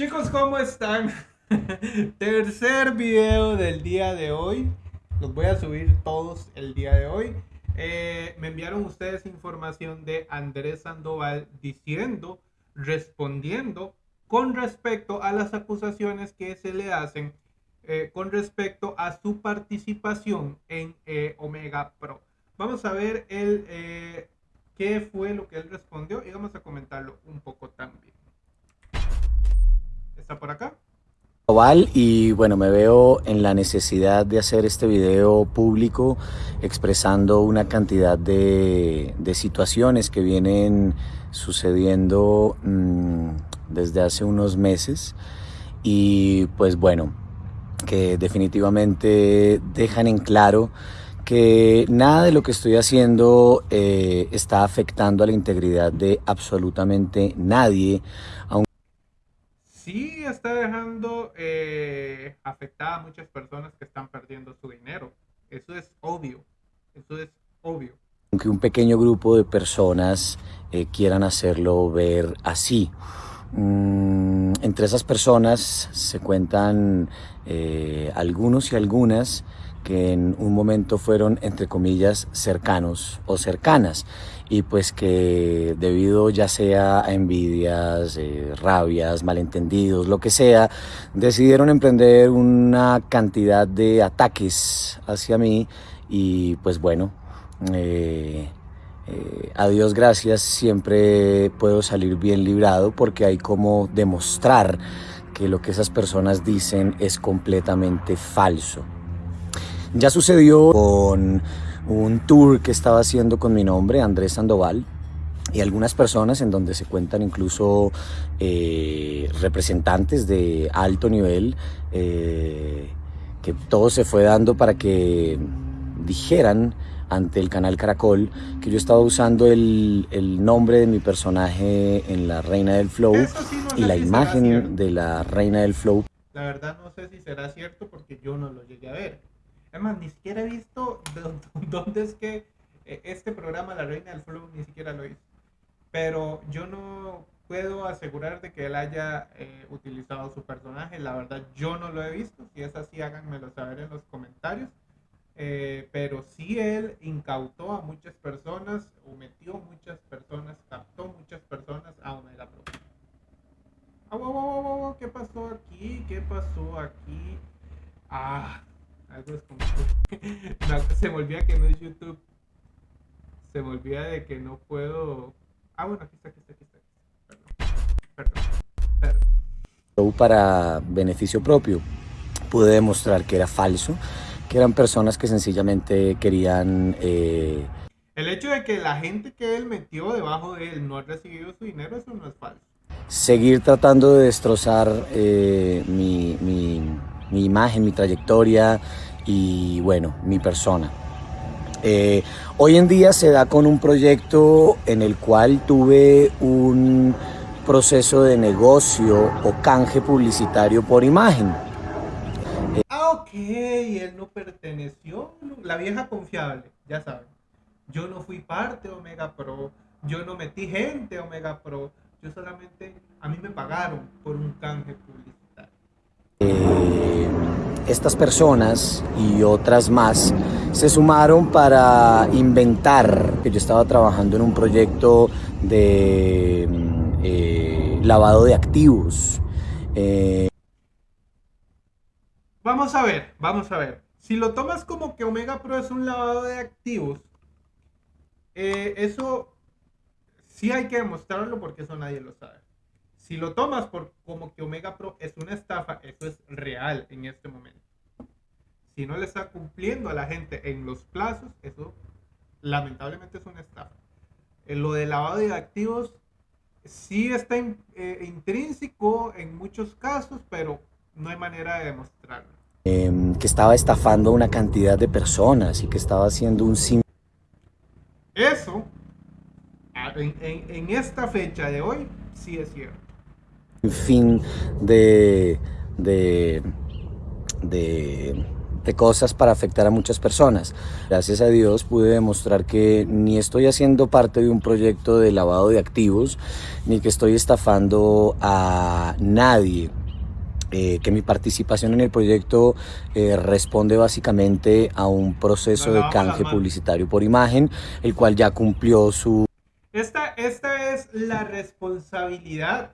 Chicos, ¿cómo están? Tercer video del día de hoy. Los voy a subir todos el día de hoy. Eh, me enviaron ustedes información de Andrés Sandoval diciendo, respondiendo con respecto a las acusaciones que se le hacen eh, con respecto a su participación en eh, Omega Pro. Vamos a ver el, qué fue lo que él respondió y vamos a comentarlo un poco también por acá. Y bueno, me veo en la necesidad de hacer este video público expresando una cantidad de, situaciones que vienen sucediendo mm, desde hace unos meses y pues bueno, que definitivamente dejan en claro que nada de lo que estoy haciendo eh, está afectando a la integridad de absolutamente nadie, sí está dejando eh, afectada a muchas personas que están perdiendo su dinero. Eso es obvio, eso es obvio. Aunque un pequeño grupo de personas eh, quieran hacerlo ver así. Mm, entre esas personas se cuentan eh, algunos y algunas que en un momento fueron, entre comillas, cercanos o cercanas y pues que debido ya sea a envidias, eh, rabias, malentendidos, lo que sea, decidieron emprender una cantidad de ataques hacia mí y pues bueno, eh, eh, a Dios gracias siempre puedo salir bien librado porque hay como demostrar que lo que esas personas dicen es completamente falso. Ya sucedió con un tour que estaba haciendo con mi nombre, Andrés Sandoval, y algunas personas en donde se cuentan incluso eh, representantes de alto nivel, eh, que todo se fue dando para que dijeran ante el canal Caracol que yo estaba usando el, nombre de mi personaje en La Reina del Flow y la imagen de la Reina del Flow. La verdad no sé si será cierto porque yo no lo llegué a ver. Además, ni siquiera he visto dónde es que eh, este programa, La Reina del Flow, ni siquiera lo hizo. Pero yo no puedo asegurar de que él haya eh, utilizado su personaje. La verdad, yo no lo he visto. Si es así, háganmelo saber en los comentarios. Eh, pero sí él incautó a muchas personas, o metió muchas personas, captó muchas personas a Omega Pro. Ah, ¿Qué pasó aquí? ¿Qué pasó aquí? Ah, algo es como... se me olvida que no es YouTube. Se me olvida de que no puedo... Ah, bueno, aquí está, aquí está, aquí está. Perdón, perdón, perdón. Para beneficio propio. Pude demostrar que era falso, que eran personas que sencillamente querían... Eh... El hecho de que la gente que él metió debajo de él no ha recibido su dinero, eso no es falso. Seguir tratando de destrozar eh, mi, mi mi imagen, mi trayectoria y bueno, mi persona. Eh, hoy en día se da con un proyecto en el cual tuve un proceso de negocio o canje publicitario por imagen. ah, ok, él no perteneció, la vieja confiable, ya saben. Yo no fui parte de Omega Pro, yo no metí gente a Omega Pro, yo solamente, a mí me pagaron por un canje publicitario. Eh, estas personas y otras más se sumaron para inventar que yo estaba trabajando en un proyecto de mm, eh, lavado de activos. Eh, vamos a ver, vamos a ver. Si lo tomas como que Omega Pro es un lavado de activos, eso sí hay que demostrarlo porque eso nadie lo sabe. Si lo tomas por como que Omega Pro es una estafa, eso es real en este momento. Si no le está cumpliendo a la gente en los plazos, eso lamentablemente es una estafa. En eh, lo de lavado de activos sí está eh, intrínseco en muchos casos, pero no hay manera de demostrarlo. Em, que estaba estafando a una cantidad de personas y que estaba haciendo un sim. Eso, en, en esta fecha de hoy, sí es cierto fin de, de, de cosas para afectar a muchas personas. Gracias a Dios pude demostrar que ni estoy haciendo parte de un proyecto de lavado de activos, ni que estoy estafando a nadie. Eh, que mi participación en el proyecto eh, responde básicamente a un proceso de canje publicitario por imagen, el cual ya cumplió su... Esta, esta es la responsabilidad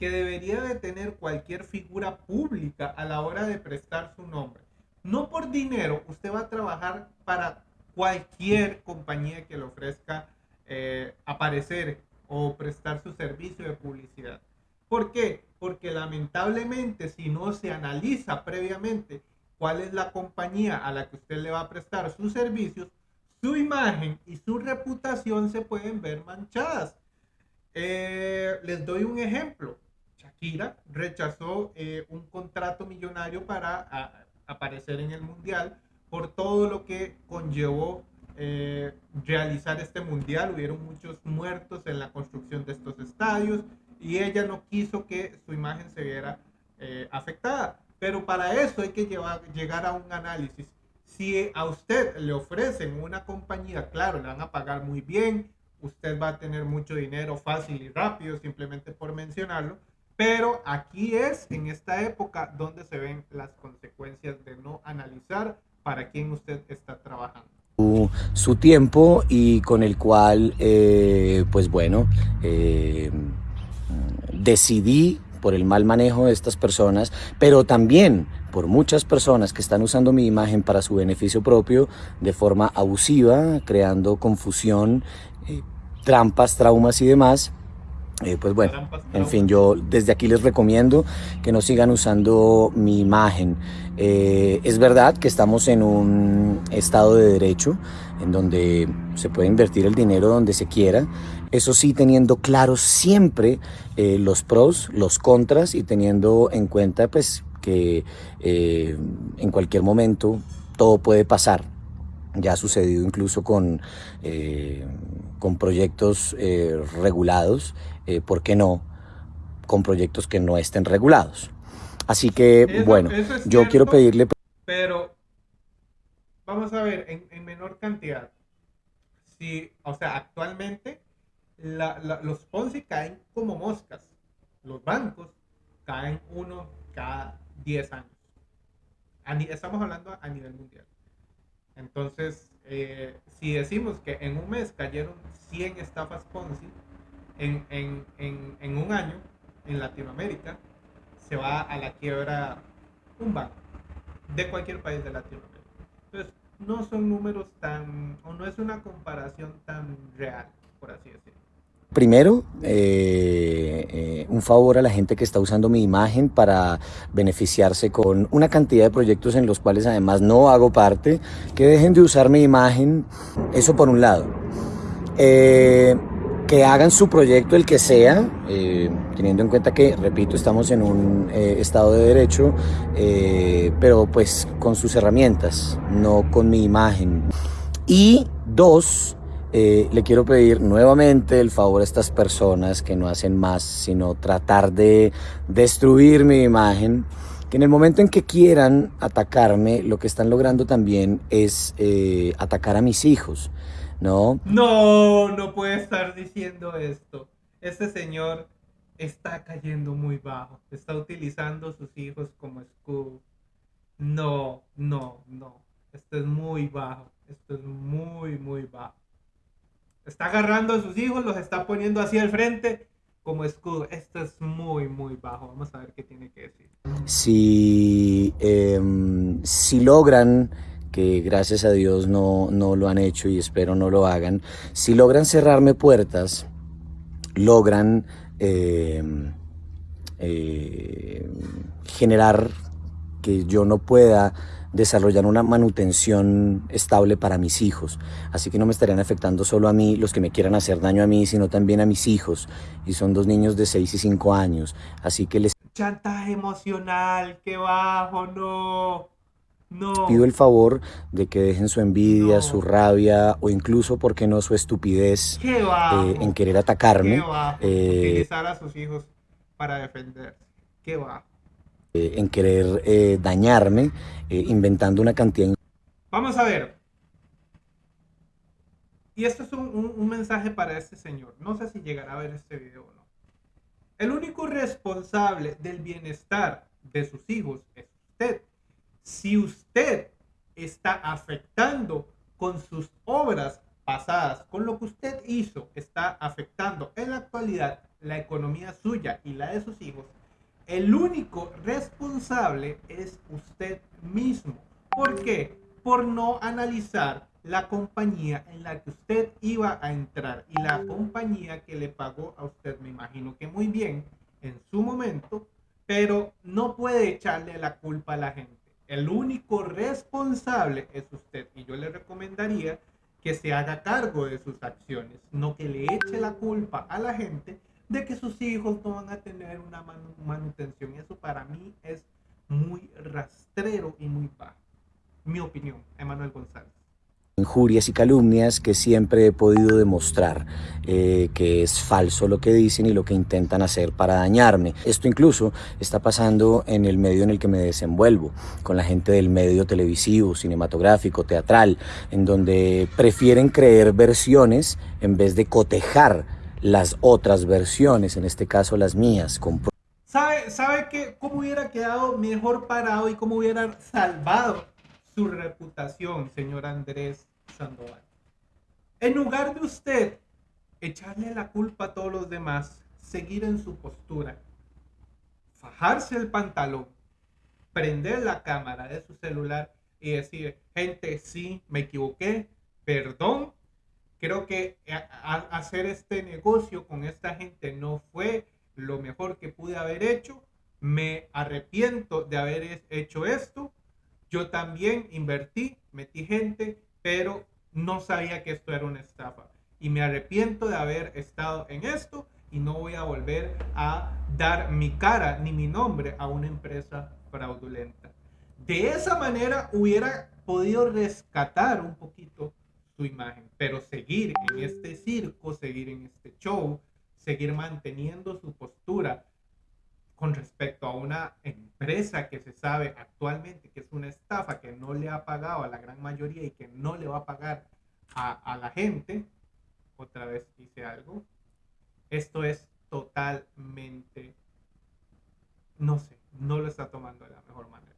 que debería de tener cualquier figura pública a la hora de prestar su nombre. No por dinero, usted va a trabajar para cualquier compañía que le ofrezca eh, aparecer o prestar su servicio de publicidad. ¿Por qué? Porque lamentablemente si no se analiza previamente cuál es la compañía a la que usted le va a prestar sus servicios, su imagen y su reputación se pueden ver manchadas. Eh, les doy un ejemplo. Shakira rechazó eh, un contrato millonario para aparecer en el Mundial por todo lo que conllevó eh, realizar este Mundial. Hubieron muchos muertos en la construcción de estos estadios y ella no quiso que su imagen se viera eh, afectada. Pero para eso hay que llevar, llegar a un análisis. Si a usted le ofrecen una compañía, claro, le van a pagar muy bien, usted va a tener mucho dinero fácil y rápido, simplemente por mencionarlo, pero aquí es en esta época donde se ven las consecuencias de no analizar para quién usted está trabajando. Su, tiempo y con el cual, eh, pues bueno, eh, decidí por el mal manejo de estas personas, pero también por muchas personas que están usando mi imagen para su beneficio propio de forma abusiva, creando confusión, eh, trampas, traumas y demás, eh, pues bueno, en fin, yo desde aquí les recomiendo que no sigan usando mi imagen. Eh, es verdad que estamos en un estado de derecho en donde se puede invertir el dinero donde se quiera. Eso sí, teniendo claro siempre eh, los pros, los contras y teniendo en cuenta pues que en cualquier momento todo puede pasar. Ya ha sucedido incluso con, con proyectos regulados eh, ¿por qué no? Con proyectos que no estén regulados. Así que, bueno, yo quiero pedirle... Pero, vamos a ver, en, menor cantidad. Si, o sea, actualmente los Ponzi caen como moscas. Los bancos caen uno cada 10 años. estamos hablando a nivel mundial. Entonces, eh, si decimos que en un mes cayeron 100 estafas Ponzi, en, en, en, en un año en Latinoamérica se va a la quiebra un banco de cualquier país de Latinoamérica. Entonces, no son números tan, o no es una comparación tan real, por así decirlo. Primero, eh, eh, un favor a la gente que está usando mi imagen para beneficiarse con una cantidad de proyectos en los cuales además no hago parte, que dejen de usar mi imagen, eso por un lado. Eh, que hagan su proyecto el que sea, eh, teniendo en cuenta que, repito, estamos en un eh, estado de derecho, eh, pero pues con sus herramientas, no con mi imagen. Y dos, le quiero pedir nuevamente el favor a estas personas que no hacen más sino tratar de destruir mi imagen, que en el momento en que quieran atacarme, lo que están logrando también es atacar a mis hijos. ¿No? No, no puede estar diciendo esto. Este señor está cayendo muy bajo. Está utilizando sus hijos como escudo. No, no, no. Esto es muy bajo. Esto es muy, muy bajo. Está agarrando a sus hijos, los está poniendo hacia el frente como escudo. Esto es muy, muy bajo. Vamos a ver qué tiene que decir. Si, em, si logran que gracias a Dios no, no lo han hecho y espero no lo hagan, si logran cerrarme puertas, logran eh, eh, generar que yo no pueda desarrollar una manutención estable para mis hijos. Así que no me estarían afectando solo a mí, los que me quieran hacer daño a mí, sino también a mis hijos. Y son dos niños de 6 y 5 años. Así que les... Chantaje emocional, qué bajo, no. No. Pido el favor de que dejen su envidia, su rabia o incluso, porque no, su estupidez eh, en querer atacarme. Qué eh, Utilizar a sus hijos para defender. Qué va. eh, en querer eh, dañarme, eh, inventando una cantidad. Vamos a ver. Y esto es un, un, un, mensaje para este señor. No sé si llegará a ver este video o no. El único responsable del bienestar de sus hijos es usted. Si usted está afectando con sus obras pasadas, con lo que usted hizo, está afectando en la actualidad la economía suya y la de sus hijos, el único responsable es usted mismo. ¿Por qué? Por no analizar la compañía en la que usted iba a entrar y la compañía que le pagó a usted, me imagino que muy bien en su momento, pero no puede echarle la culpa a la gente. El único responsable es usted y yo le recomendaría que se haga cargo de sus acciones, no que le eche la culpa a la gente de que sus hijos no van a tener una manutención. Eso para mí es muy rastrero y muy bajo. Mi opinión, Emanuel González injurias y calumnias que siempre he podido demostrar eh, que es falso lo que dicen y lo que intentan hacer para dañarme. Esto incluso está pasando en el medio en el que me desenvuelvo, con la gente del medio televisivo, cinematográfico, teatral, en donde prefieren creer versiones en vez de cotejar las otras versiones, en este caso las mías. ¿Sabe, sabe que cómo hubiera quedado mejor parado y cómo hubiera salvado su reputación, señor Andrés Sandoval? En lugar de usted echarle la culpa a todos los demás, seguir en su postura, fajarse el pantalón, prender la cámara de su celular y decir, gente, sí, me equivoqué, perdón, creo que hacer este negocio con esta gente no fue lo mejor que pude haber hecho. Me arrepiento de haber hecho esto. Yo también invertí, metí gente, pero no sabía que esto era una estafa. Y me arrepiento de haber estado en esto y no voy a volver a dar mi cara ni mi nombre a una empresa fraudulenta. De esa manera hubiera podido rescatar un poquito imagen, pero seguir en este circo, seguir en este show, seguir manteniendo su postura con respecto a una empresa que se sabe actualmente que es una estafa, que no le ha pagado a la gran mayoría y que no le va a pagar a, a la gente, otra vez hice algo, esto es totalmente, no sé, no lo está tomando de la mejor manera.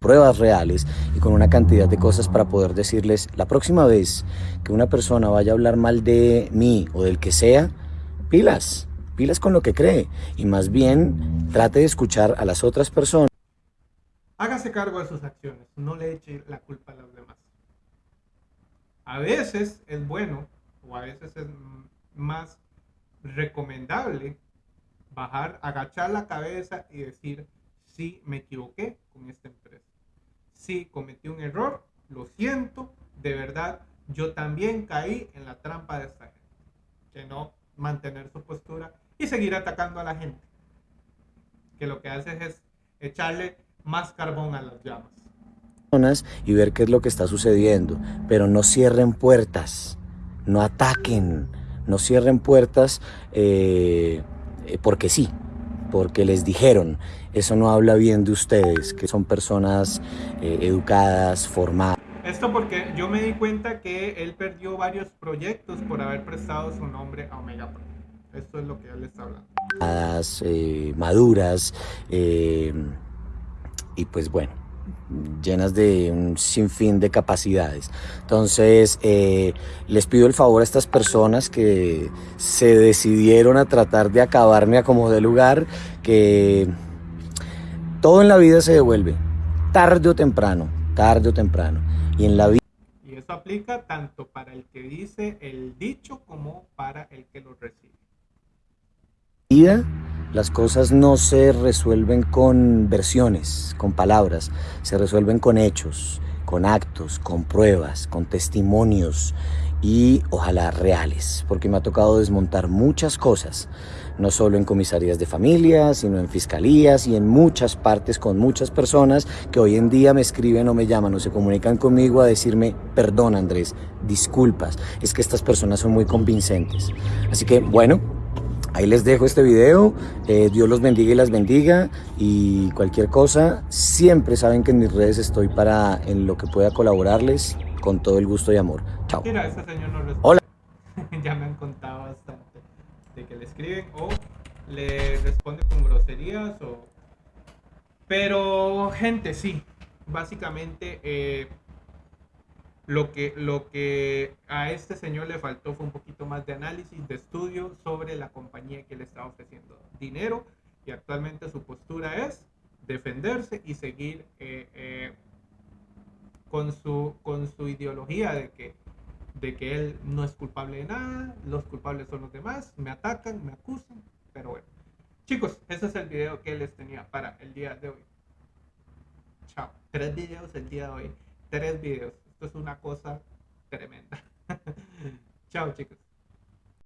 Pruebas reales y con una cantidad de cosas para poder decirles la próxima vez que una persona vaya a hablar mal de mí o del que sea, pilas, pilas con lo que cree y más bien trate de escuchar a las otras personas. Hágase cargo de sus acciones, no le eche la culpa a los demás. A veces es bueno o a veces es más recomendable bajar, agachar la cabeza y decir, sí, me equivoqué con esta empresa sí cometí un error, lo siento, de verdad, yo también caí en la trampa de esta gente, que no mantener su postura y seguir atacando a la gente, que lo que hace es echarle más carbón a las llamas. Y ver qué es lo que está sucediendo, pero no cierren puertas, no ataquen, no cierren puertas eh, eh, porque sí, porque les dijeron. Eso no habla bien de ustedes, que son personas eh, educadas, formadas. Esto porque yo me di cuenta que él perdió varios proyectos por haber prestado su nombre a Omega Pro. Esto es lo que él está hablando. Eh, maduras eh, y pues bueno, llenas de un sinfín de capacidades. Entonces, eh, les pido el favor a estas personas que se decidieron a tratar de acabarme a como de lugar, que todo en la vida se devuelve, tarde o temprano, tarde o temprano. Y en la vida... Y eso aplica tanto para el que dice el dicho como para el que lo recibe. Las cosas no se resuelven con versiones, con palabras, se resuelven con hechos, con actos, con pruebas, con testimonios y ojalá reales, porque me ha tocado desmontar muchas cosas, no solo en comisarías de familia, sino en fiscalías y en muchas partes con muchas personas que hoy en día me escriben o me llaman o se comunican conmigo a decirme, perdón Andrés, disculpas, es que estas personas son muy convincentes. Así que bueno, Ahí les dejo este video. Eh, Dios los bendiga y las bendiga. Y cualquier cosa, siempre saben que en mis redes estoy para en lo que pueda colaborarles con todo el gusto y amor. Chao. Mira, ese señor no responde. Hola. ya me han contado bastante de que le escriben o le responde con groserías o... Pero, gente, sí. Básicamente, eh, lo que, lo que a este señor le faltó fue un poquito más de análisis, de estudio sobre la compañía que le estaba ofreciendo dinero y actualmente su postura es defenderse y seguir eh, eh, con, su, con su ideología de que, de que él no es culpable de nada, los culpables son los demás, me atacan, me acusan, pero bueno. Chicos, ese es el video que les tenía para el día de hoy. Chao. Tres videos el día de hoy. Tres videos. Esto es una cosa tremenda. Chao, chicos.